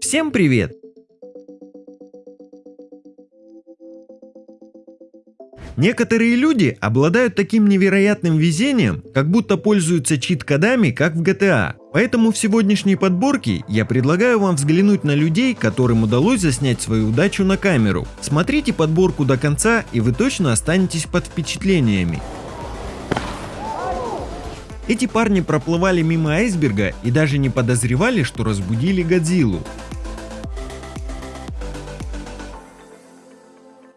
Всем привет! Некоторые люди обладают таким невероятным везением, как будто пользуются чит-кодами, как в GTA. Поэтому в сегодняшней подборке я предлагаю вам взглянуть на людей, которым удалось заснять свою удачу на камеру. Смотрите подборку до конца и вы точно останетесь под впечатлениями. Эти парни проплывали мимо айсберга и даже не подозревали, что разбудили Годзиллу.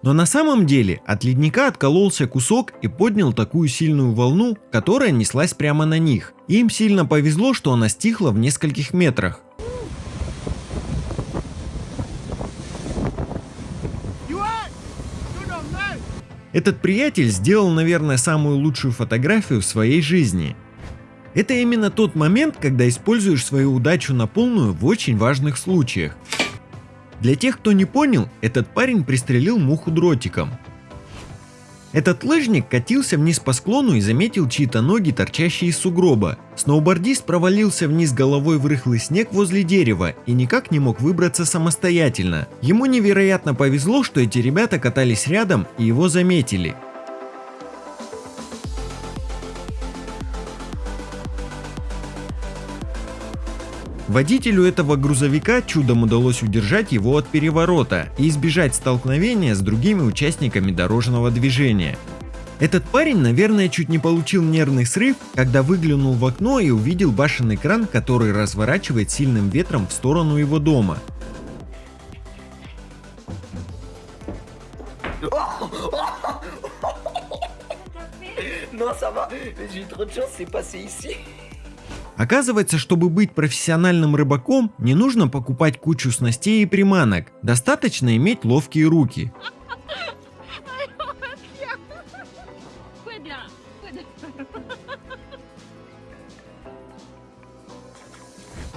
Но на самом деле от ледника откололся кусок и поднял такую сильную волну, которая неслась прямо на них. Им сильно повезло, что она стихла в нескольких метрах. Этот приятель сделал, наверное, самую лучшую фотографию в своей жизни. Это именно тот момент, когда используешь свою удачу на полную в очень важных случаях. Для тех, кто не понял, этот парень пристрелил муху дротиком. Этот лыжник катился вниз по склону и заметил чьи-то ноги, торчащие из сугроба. Сноубордист провалился вниз головой в рыхлый снег возле дерева и никак не мог выбраться самостоятельно. Ему невероятно повезло, что эти ребята катались рядом и его заметили. Водителю этого грузовика чудом удалось удержать его от переворота и избежать столкновения с другими участниками дорожного движения. Этот парень, наверное, чуть не получил нервный срыв, когда выглянул в окно и увидел башенный кран, который разворачивает сильным ветром в сторону его дома. Non, ça va, j'ai trop de chance, c'est passé ici. Оказывается, чтобы быть профессиональным рыбаком, не нужно покупать кучу снастей и приманок, достаточно иметь ловкие руки.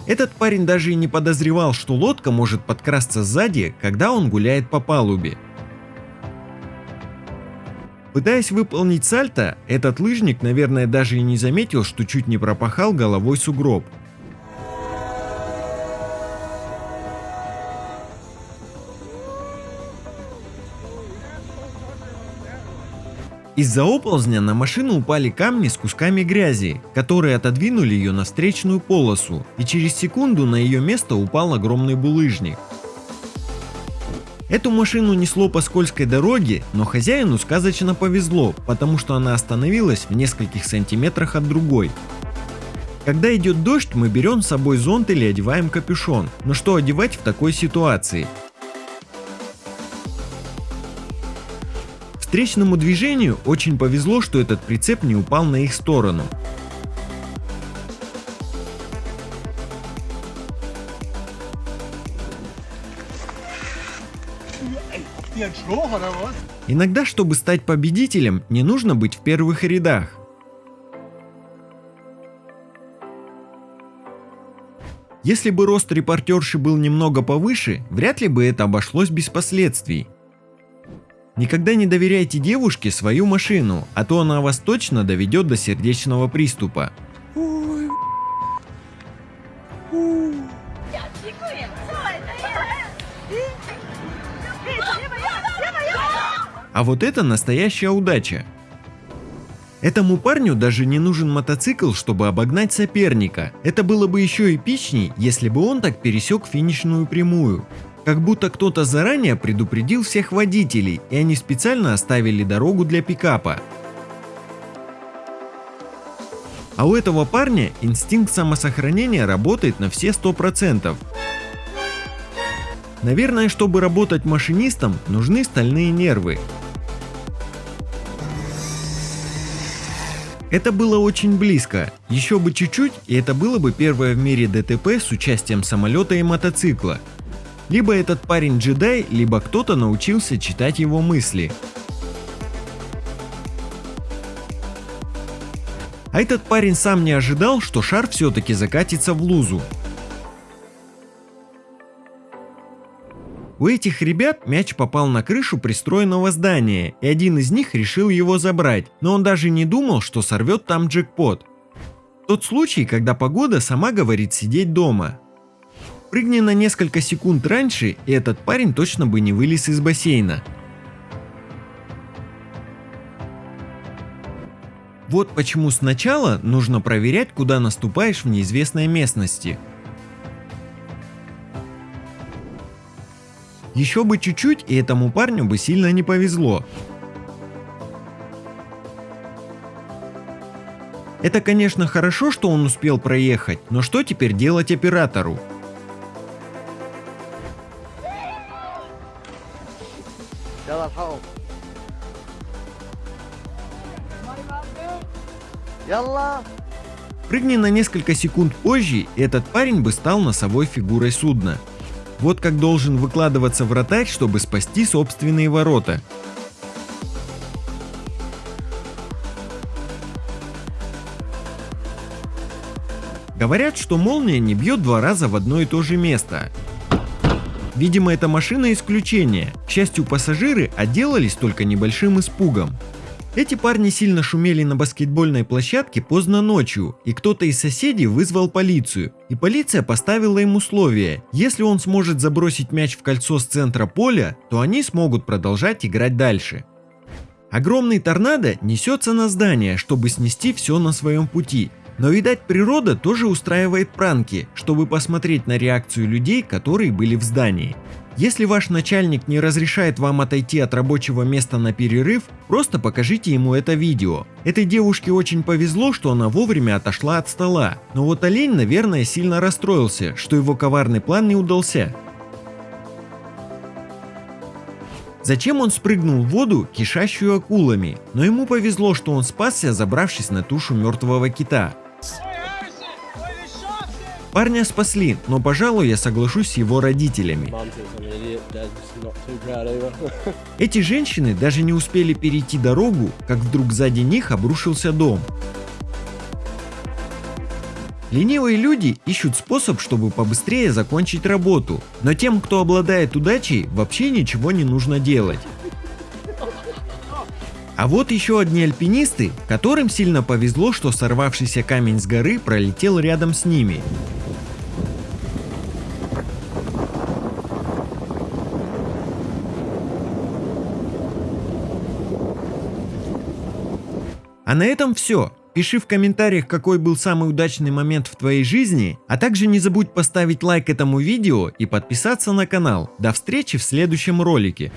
Этот парень даже и не подозревал, что лодка может подкрасться сзади, когда он гуляет по палубе. Пытаясь выполнить сальто, этот лыжник, наверное, даже и не заметил, что чуть не пропахал головой сугроб. Из-за оползня на машину упали камни с кусками грязи, которые отодвинули ее на встречную полосу, и через секунду на ее место упал огромный булыжник. Эту машину несло по скользкой дороге, но хозяину сказочно повезло, потому что она остановилась в нескольких сантиметрах от другой. Когда идет дождь, мы берем с собой зонт или одеваем капюшон. Но что одевать в такой ситуации? Встречному движению очень повезло, что этот прицеп не упал на их сторону. Иногда, чтобы стать победителем, не нужно быть в первых рядах. Если бы рост репортерши был немного повыше, вряд ли бы это обошлось без последствий. Никогда не доверяйте девушке свою машину, а то она вас точно доведет до сердечного приступа. А вот это настоящая удача. Этому парню даже не нужен мотоцикл, чтобы обогнать соперника. Это было бы еще эпичней, если бы он так пересек финишную прямую. Как будто кто-то заранее предупредил всех водителей, и они специально оставили дорогу для пикапа. А у этого парня инстинкт самосохранения работает на все 100%. Наверное, чтобы работать машинистом, нужны стальные нервы. Это было очень близко, еще бы чуть-чуть и это было бы первое в мире ДТП с участием самолета и мотоцикла. Либо этот парень джедай, либо кто-то научился читать его мысли. А этот парень сам не ожидал, что шар все-таки закатится в лузу. У этих ребят мяч попал на крышу пристроенного здания, и один из них решил его забрать, но он даже не думал, что сорвет там джекпот. Тот случай, когда погода сама говорит сидеть дома. Прыгни на несколько секунд раньше, и этот парень точно бы не вылез из бассейна. Вот почему сначала нужно проверять, куда наступаешь в неизвестной местности. Еще бы чуть-чуть, и этому парню бы сильно не повезло. Это, конечно, хорошо, что он успел проехать, но что теперь делать оператору? Прыгни на несколько секунд позже, и этот парень бы стал носовой фигурой судна. Вот как должен выкладываться вратарь, чтобы спасти собственные ворота. Говорят, что молния не бьет два раза в одно и то же место. Видимо, эта машина исключение. К счастью, пассажиры отделались только небольшим испугом. Эти парни сильно шумели на баскетбольной площадке поздно ночью, и кто-то из соседей вызвал полицию. И полиция поставила им условие, если он сможет забросить мяч в кольцо с центра поля, то они смогут продолжать играть дальше. Огромный торнадо несется на здание, чтобы снести все на своем пути. Но видать природа тоже устраивает пранки, чтобы посмотреть на реакцию людей, которые были в здании. Если ваш начальник не разрешает вам отойти от рабочего места на перерыв, просто покажите ему это видео. Этой девушке очень повезло, что она вовремя отошла от стола, но вот олень, наверное, сильно расстроился, что его коварный план не удался. Зачем он спрыгнул в воду, кишащую акулами? Но ему повезло, что он спасся, забравшись на тушу мертвого кита. Парня спасли, но, пожалуй, я соглашусь с его родителями. Эти женщины даже не успели перейти дорогу, как вдруг сзади них обрушился дом. Ленивые люди ищут способ, чтобы побыстрее закончить работу, но тем, кто обладает удачей, вообще ничего не нужно делать. А вот еще одни альпинисты, которым сильно повезло, что сорвавшийся камень с горы пролетел рядом с ними. А на этом все. Пиши в комментариях, какой был самый удачный момент в твоей жизни, а также не забудь поставить лайк этому видео и подписаться на канал. До встречи в следующем ролике.